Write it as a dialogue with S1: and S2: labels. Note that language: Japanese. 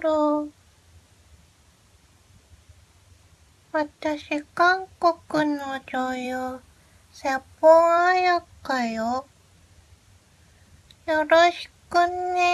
S1: る。私、韓国の女優、セポンアヤカよ。よろしくね。